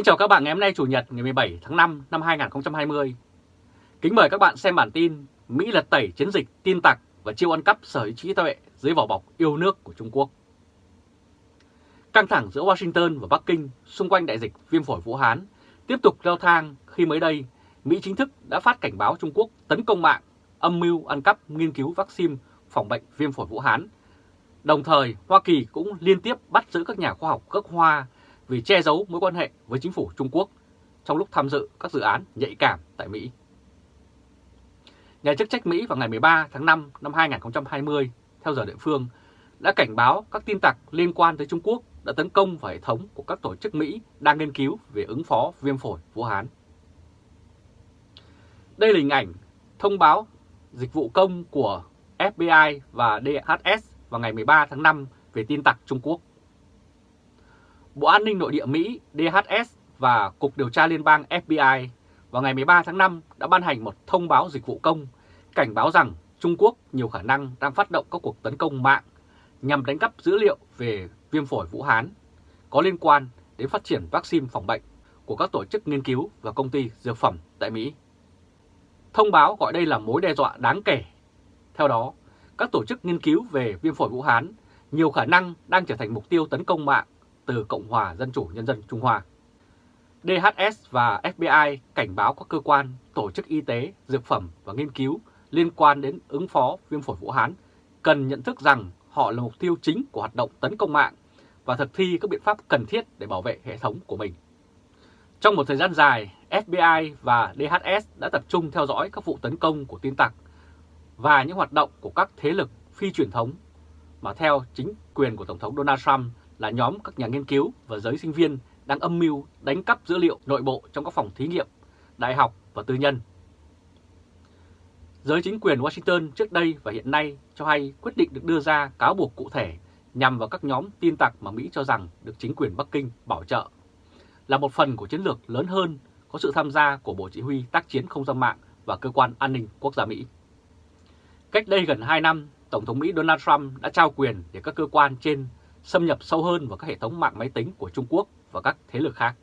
Kính chào các bạn ngày hôm nay Chủ nhật ngày 17 tháng 5 năm 2020. Kính mời các bạn xem bản tin Mỹ lật tẩy chiến dịch tin tặc và chiêu ăn cắp sở hữu trí tuệ dưới vỏ bọc yêu nước của Trung Quốc. Căng thẳng giữa Washington và Bắc Kinh xung quanh đại dịch viêm phổi Vũ Hán tiếp tục leo thang khi mới đây Mỹ chính thức đã phát cảnh báo Trung Quốc tấn công mạng, âm mưu ăn cắp nghiên cứu vaccine phòng bệnh viêm phổi Vũ Hán. Đồng thời, Hoa Kỳ cũng liên tiếp bắt giữ các nhà khoa học gốc Hoa vì che giấu mối quan hệ với chính phủ Trung Quốc trong lúc tham dự các dự án nhạy cảm tại Mỹ. Nhà chức trách Mỹ vào ngày 13 tháng 5 năm 2020, theo giờ địa phương, đã cảnh báo các tin tặc liên quan tới Trung Quốc đã tấn công vào hệ thống của các tổ chức Mỹ đang nghiên cứu về ứng phó viêm phổi Vũ Hán. Đây là hình ảnh thông báo dịch vụ công của FBI và DHS vào ngày 13 tháng 5 về tin tặc Trung Quốc. Bộ An ninh Nội địa Mỹ DHS và Cục Điều tra Liên bang FBI vào ngày 13 tháng 5 đã ban hành một thông báo dịch vụ công cảnh báo rằng Trung Quốc nhiều khả năng đang phát động các cuộc tấn công mạng nhằm đánh cắp dữ liệu về viêm phổi Vũ Hán có liên quan đến phát triển vaccine phòng bệnh của các tổ chức nghiên cứu và công ty dược phẩm tại Mỹ. Thông báo gọi đây là mối đe dọa đáng kể. Theo đó, các tổ chức nghiên cứu về viêm phổi Vũ Hán nhiều khả năng đang trở thành mục tiêu tấn công mạng từ Cộng hòa Dân chủ Nhân dân Trung Hoa. DHS và FBI cảnh báo các cơ quan, tổ chức y tế, dược phẩm và nghiên cứu liên quan đến ứng phó viêm phổi Vũ Hán cần nhận thức rằng họ là mục tiêu chính của hoạt động tấn công mạng và thực thi các biện pháp cần thiết để bảo vệ hệ thống của mình. Trong một thời gian dài, FBI và DHS đã tập trung theo dõi các vụ tấn công của tin tặc và những hoạt động của các thế lực phi truyền thống mà theo chính quyền của Tổng thống Donald Trump là nhóm các nhà nghiên cứu và giới sinh viên đang âm mưu đánh cắp dữ liệu nội bộ trong các phòng thí nghiệm, đại học và tư nhân. Giới chính quyền Washington trước đây và hiện nay cho hay quyết định được đưa ra cáo buộc cụ thể nhằm vào các nhóm tin tặc mà Mỹ cho rằng được chính quyền Bắc Kinh bảo trợ, là một phần của chiến lược lớn hơn có sự tham gia của Bộ Chỉ huy tác chiến không gian mạng và Cơ quan An ninh Quốc gia Mỹ. Cách đây gần 2 năm, Tổng thống Mỹ Donald Trump đã trao quyền để các cơ quan trên xâm nhập sâu hơn vào các hệ thống mạng máy tính của Trung Quốc và các thế lực khác.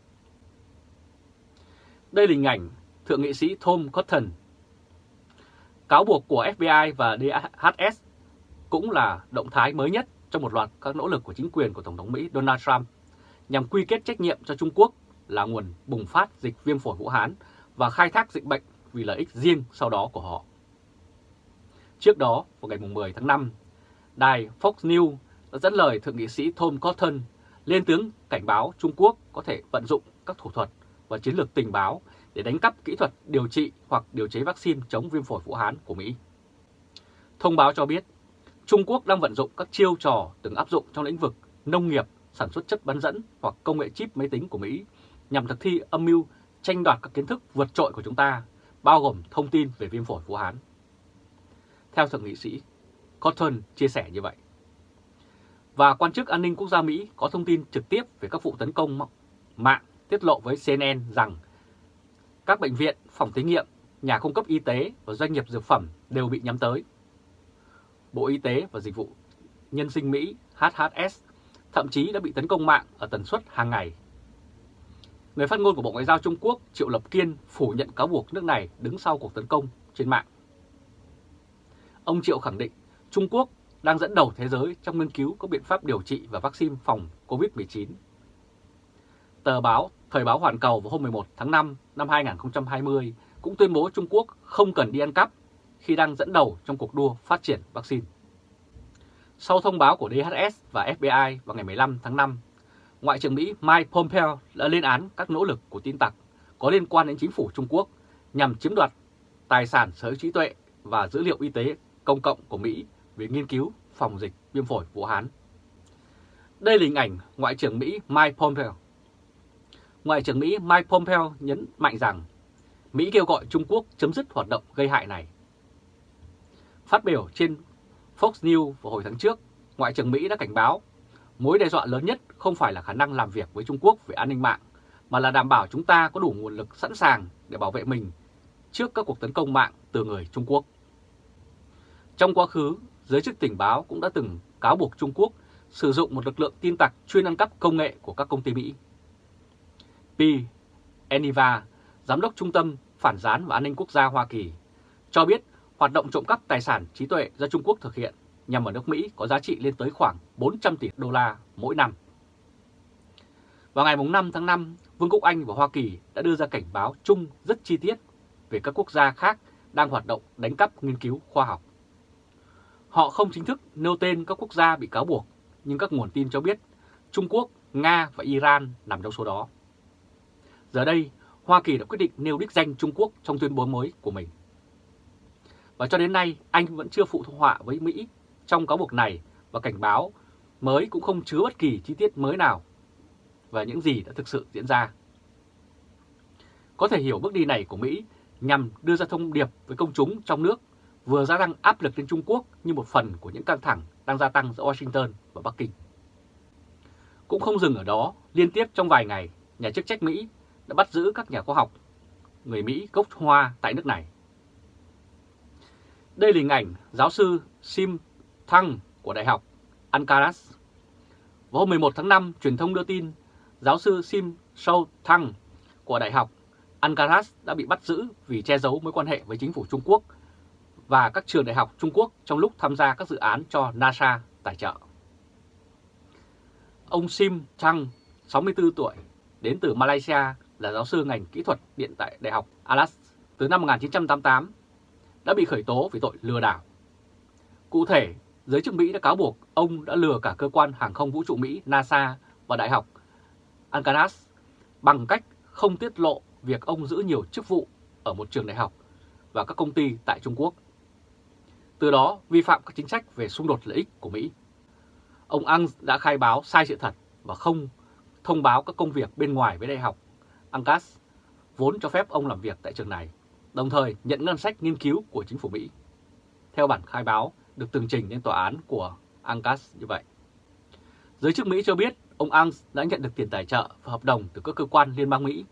Đây là hình ảnh Thượng nghị sĩ Tom Cotton. Cáo buộc của FBI và DHS cũng là động thái mới nhất trong một loạt các nỗ lực của chính quyền của Tổng thống Mỹ Donald Trump nhằm quy kết trách nhiệm cho Trung Quốc là nguồn bùng phát dịch viêm phổi Vũ Hán và khai thác dịch bệnh vì lợi ích riêng sau đó của họ. Trước đó, vào ngày 10 tháng 5, đài Fox News đã dẫn lời Thượng nghị sĩ Tom Cotton lên tướng cảnh báo Trung Quốc có thể vận dụng các thủ thuật và chiến lược tình báo để đánh cắp kỹ thuật điều trị hoặc điều chế vaccine chống viêm phổi Vũ Hán của Mỹ. Thông báo cho biết, Trung Quốc đang vận dụng các chiêu trò từng áp dụng trong lĩnh vực nông nghiệp, sản xuất chất bán dẫn hoặc công nghệ chip máy tính của Mỹ nhằm thực thi âm mưu tranh đoạt các kiến thức vượt trội của chúng ta, bao gồm thông tin về viêm phổi Vũ Hán. Theo Thượng nghị sĩ, Cotton chia sẻ như vậy và quan chức an ninh quốc gia Mỹ có thông tin trực tiếp về các vụ tấn công mạng tiết lộ với CNN rằng các bệnh viện, phòng thí nghiệm, nhà cung cấp y tế và doanh nghiệp dược phẩm đều bị nhắm tới. Bộ Y tế và Dịch vụ Nhân sinh Mỹ HHS thậm chí đã bị tấn công mạng ở tần suất hàng ngày. Người phát ngôn của Bộ Ngoại giao Trung Quốc Triệu Lập Kiên phủ nhận cáo buộc nước này đứng sau cuộc tấn công trên mạng. Ông Triệu khẳng định Trung Quốc đang dẫn đầu thế giới trong nghiên cứu các biện pháp điều trị và vaccine phòng COVID-19. Tờ báo Thời báo Hoàn Cầu vào hôm 11 tháng 5 năm 2020 cũng tuyên bố Trung Quốc không cần đi ăn cắp khi đang dẫn đầu trong cuộc đua phát triển vaccine. Sau thông báo của DHS và FBI vào ngày 15 tháng 5, Ngoại trưởng Mỹ Mike Pompeo đã lên án các nỗ lực của tin tặc có liên quan đến chính phủ Trung Quốc nhằm chiếm đoạt tài sản sở hữu trí tuệ và dữ liệu y tế công cộng của Mỹ về nghiên cứu phòng dịch viêm phổi Vũ Hán. Đây là hình ảnh Ngoại trưởng Mỹ Mike Pompeo. Ngoại trưởng Mỹ Mike Pompeo nhấn mạnh rằng Mỹ kêu gọi Trung Quốc chấm dứt hoạt động gây hại này. Phát biểu trên Fox News vào hồi tháng trước, Ngoại trưởng Mỹ đã cảnh báo mối đe dọa lớn nhất không phải là khả năng làm việc với Trung Quốc về an ninh mạng, mà là đảm bảo chúng ta có đủ nguồn lực sẵn sàng để bảo vệ mình trước các cuộc tấn công mạng từ người Trung Quốc. Trong quá khứ, giới chức tình báo cũng đã từng cáo buộc Trung Quốc sử dụng một lực lượng tin tặc chuyên ăn cắp công nghệ của các công ty Mỹ. P. Eniva, Giám đốc Trung tâm Phản gián và An ninh Quốc gia Hoa Kỳ, cho biết hoạt động trộm cắp tài sản trí tuệ do Trung Quốc thực hiện nhằm vào nước Mỹ có giá trị lên tới khoảng 400 tỷ đô la mỗi năm. Vào ngày 5 tháng 5, Vương quốc Anh và Hoa Kỳ đã đưa ra cảnh báo chung rất chi tiết về các quốc gia khác đang hoạt động đánh cắp nghiên cứu khoa học. Họ không chính thức nêu tên các quốc gia bị cáo buộc, nhưng các nguồn tin cho biết Trung Quốc, Nga và Iran nằm trong số đó. Giờ đây, Hoa Kỳ đã quyết định nêu đích danh Trung Quốc trong tuyên bố mới của mình. Và cho đến nay, Anh vẫn chưa phụ họa với Mỹ trong cáo buộc này và cảnh báo mới cũng không chứa bất kỳ chi tiết mới nào và những gì đã thực sự diễn ra. Có thể hiểu bước đi này của Mỹ nhằm đưa ra thông điệp với công chúng trong nước vừa gia tăng áp lực lên Trung Quốc như một phần của những căng thẳng đang gia tăng giữa Washington và Bắc Kinh. Cũng không dừng ở đó, liên tiếp trong vài ngày, nhà chức trách Mỹ đã bắt giữ các nhà khoa học người Mỹ gốc Hoa tại nước này. Đây là hình ảnh giáo sư Sim Thăng của Đại học Ankaras. Vào hôm 11 tháng 5, truyền thông đưa tin giáo sư Sim Sou Thăng của Đại học Ankaras đã bị bắt giữ vì che giấu mối quan hệ với chính phủ Trung Quốc và các trường đại học Trung Quốc trong lúc tham gia các dự án cho NASA tài trợ. Ông Sim Chang, 64 tuổi, đến từ Malaysia là giáo sư ngành kỹ thuật điện tại Đại học Alas từ năm 1988, đã bị khởi tố vì tội lừa đảo. Cụ thể, giới chức Mỹ đã cáo buộc ông đã lừa cả cơ quan hàng không vũ trụ Mỹ NASA và Đại học Ankaras bằng cách không tiết lộ việc ông giữ nhiều chức vụ ở một trường đại học và các công ty tại Trung Quốc. Từ đó vi phạm các chính sách về xung đột lợi ích của Mỹ. Ông Ang đã khai báo sai sự thật và không thông báo các công việc bên ngoài với đại học Angas vốn cho phép ông làm việc tại trường này, đồng thời nhận ngân sách nghiên cứu của chính phủ Mỹ. Theo bản khai báo được tường trình lên tòa án của Angas như vậy. Giới chức Mỹ cho biết ông Ang đã nhận được tiền tài trợ và hợp đồng từ các cơ quan liên bang Mỹ,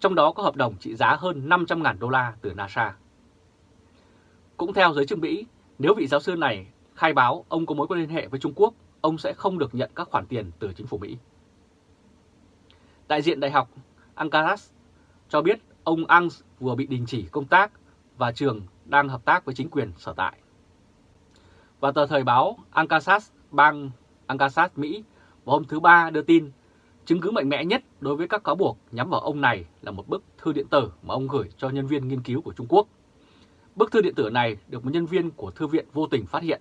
trong đó có hợp đồng trị giá hơn 500.000 đô la từ NASA. Cũng theo giới chức Mỹ, nếu vị giáo sư này khai báo ông có mối quan hệ với Trung Quốc, ông sẽ không được nhận các khoản tiền từ chính phủ Mỹ. Đại diện Đại học Ankaras cho biết ông Ang vừa bị đình chỉ công tác và trường đang hợp tác với chính quyền sở tại. Và tờ thời báo Ankaras bang Ankaras Mỹ vào hôm thứ Ba đưa tin chứng cứ mạnh mẽ nhất đối với các cáo buộc nhắm vào ông này là một bức thư điện tử mà ông gửi cho nhân viên nghiên cứu của Trung Quốc. Bức thư điện tử này được một nhân viên của thư viện vô tình phát hiện.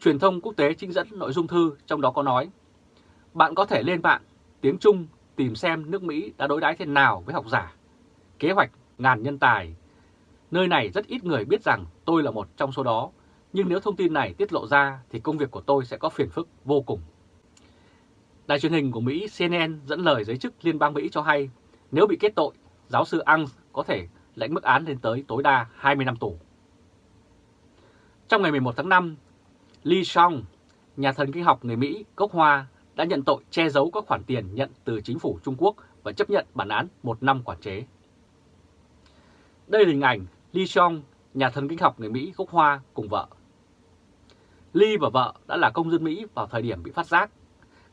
Truyền thông quốc tế trích dẫn nội dung thư trong đó có nói Bạn có thể lên mạng tiếng Trung tìm xem nước Mỹ đã đối đãi thế nào với học giả. Kế hoạch ngàn nhân tài. Nơi này rất ít người biết rằng tôi là một trong số đó, nhưng nếu thông tin này tiết lộ ra thì công việc của tôi sẽ có phiền phức vô cùng. Đài truyền hình của Mỹ CNN dẫn lời giới chức liên bang Mỹ cho hay nếu bị kết tội, giáo sư Ang có thể lãnh mức án lên tới tối đa 20 năm tù. Trong ngày 11 tháng 5, Lee Song, nhà thần kinh học người Mỹ gốc Hoa đã nhận tội che giấu các khoản tiền nhận từ chính phủ Trung Quốc và chấp nhận bản án một năm quản chế. Đây là hình ảnh Lee Song, nhà thần kinh học người Mỹ gốc Hoa cùng vợ. Lee và vợ đã là công dân Mỹ vào thời điểm bị phát giác.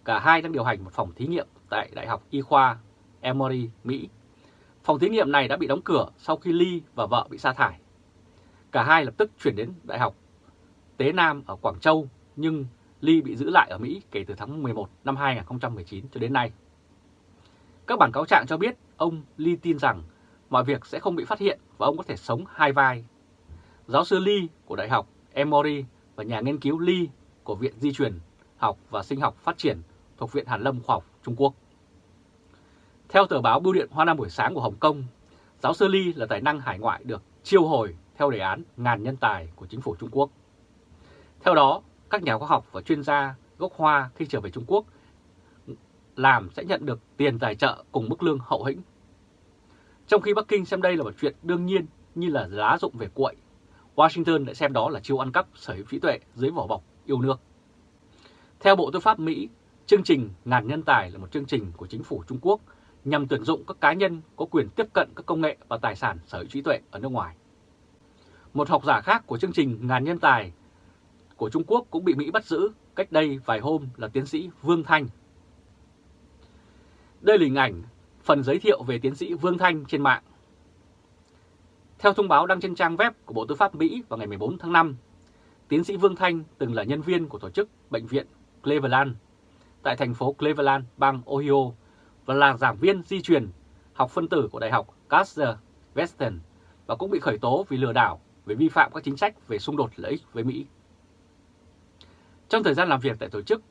Cả hai đang điều hành một phòng thí nghiệm tại Đại học Y khoa Emory, Mỹ. Phòng thí nghiệm này đã bị đóng cửa sau khi Ly và vợ bị sa thải. Cả hai lập tức chuyển đến Đại học Tế Nam ở Quảng Châu, nhưng Ly bị giữ lại ở Mỹ kể từ tháng 11 năm 2019 cho đến nay. Các bản cáo trạng cho biết ông Ly tin rằng mọi việc sẽ không bị phát hiện và ông có thể sống hai vai. Giáo sư Lee của Đại học Emory và nhà nghiên cứu Lee của Viện Di truyền học và Sinh học Phát triển thuộc Viện Hàn Lâm Khoa học Trung Quốc. Theo tờ báo Bưu điện Hoa Nam buổi sáng của Hồng Kông, giáo sư Ly là tài năng hải ngoại được chiêu hồi theo đề án ngàn nhân tài của chính phủ Trung Quốc. Theo đó, các nhà khoa học và chuyên gia gốc Hoa khi trở về Trung Quốc làm sẽ nhận được tiền tài trợ cùng mức lương hậu hĩnh. Trong khi Bắc Kinh xem đây là một chuyện đương nhiên như là lá dụng về cuội, Washington lại xem đó là chiêu ăn cắp sở hữu trí tuệ dưới vỏ bọc yêu nước. Theo Bộ Tư pháp Mỹ, chương trình Ngàn Nhân Tài là một chương trình của chính phủ Trung Quốc nhằm tuyển dụng các cá nhân có quyền tiếp cận các công nghệ và tài sản sở hữu trí tuệ ở nước ngoài. Một học giả khác của chương trình Ngàn Nhân Tài của Trung Quốc cũng bị Mỹ bắt giữ cách đây vài hôm là tiến sĩ Vương Thanh. Đây là hình ảnh Phần giới thiệu về tiến sĩ Vương Thanh trên mạng Theo thông báo đăng trên trang web của Bộ Tư pháp Mỹ vào ngày 14 tháng 5, tiến sĩ Vương Thanh từng là nhân viên của tổ chức Bệnh viện Cleveland tại thành phố Cleveland, bang Ohio và là giảng viên di truyền học phân tử của Đại học Kaiser Western và cũng bị khởi tố vì lừa đảo về vi phạm các chính sách về xung đột lợi ích với Mỹ. Trong thời gian làm việc tại tổ chức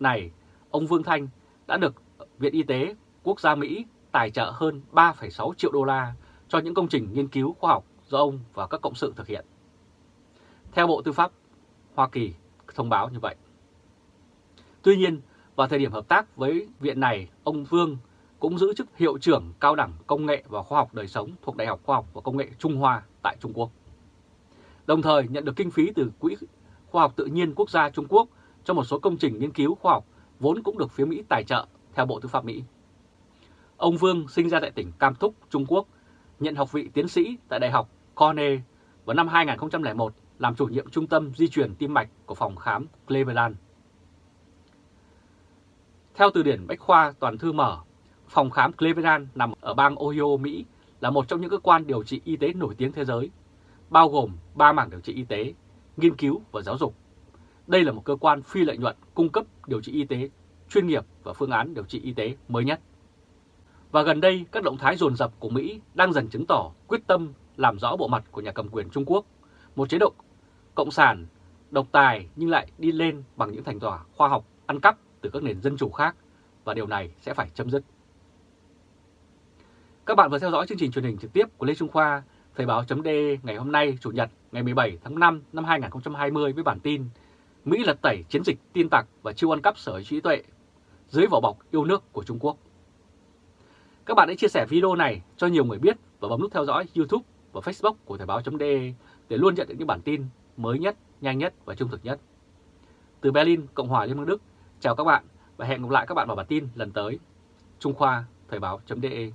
này, ông Vương Thanh đã được Viện Y tế Quốc gia Mỹ tài trợ hơn 3,6 triệu đô la cho những công trình nghiên cứu khoa học do ông và các cộng sự thực hiện. Theo Bộ Tư pháp Hoa Kỳ thông báo như vậy. Tuy nhiên, vào thời điểm hợp tác với viện này, ông Vương cũng giữ chức hiệu trưởng cao đẳng công nghệ và khoa học đời sống thuộc Đại học Khoa học và Công nghệ Trung Hoa tại Trung Quốc. Đồng thời nhận được kinh phí từ Quỹ Khoa học Tự nhiên Quốc gia Trung Quốc cho một số công trình nghiên cứu khoa học vốn cũng được phía Mỹ tài trợ theo Bộ Tư pháp Mỹ. Ông Vương sinh ra tại tỉnh Cam Túc, Trung Quốc, nhận học vị tiến sĩ tại Đại học Cornell vào năm 2001 làm chủ nhiệm trung tâm di truyền tim mạch của phòng khám Cleveland. Theo từ điển Bách Khoa Toàn Thư Mở, phòng khám Cleveland nằm ở bang Ohio, Mỹ là một trong những cơ quan điều trị y tế nổi tiếng thế giới, bao gồm 3 mảng điều trị y tế, nghiên cứu và giáo dục. Đây là một cơ quan phi lợi nhuận cung cấp điều trị y tế chuyên nghiệp và phương án điều trị y tế mới nhất. Và gần đây, các động thái dồn dập của Mỹ đang dần chứng tỏ quyết tâm làm rõ bộ mặt của nhà cầm quyền Trung Quốc, một chế độ cộng sản, độc tài nhưng lại đi lên bằng những thành quả khoa học ăn cắp từ các nền dân chủ khác và điều này sẽ phải chấm dứt. Các bạn vừa theo dõi chương trình truyền hình trực tiếp của Lê Trung Khoa, Thời báo chấm ngày hôm nay Chủ nhật ngày 17 tháng 5 năm 2020 với bản tin Mỹ lật tẩy chiến dịch tin tặc và chiêu ăn cắp sở trí tuệ dưới vỏ bọc yêu nước của Trung Quốc. Các bạn hãy chia sẻ video này cho nhiều người biết và bấm nút theo dõi YouTube và Facebook của Thời báo.de để luôn nhận được những bản tin mới nhất, nhanh nhất và trung thực nhất. Từ Berlin, Cộng hòa Liên bang Đức, chào các bạn và hẹn gặp lại các bạn vào bản tin lần tới. Trung Khoa, Thời báo.de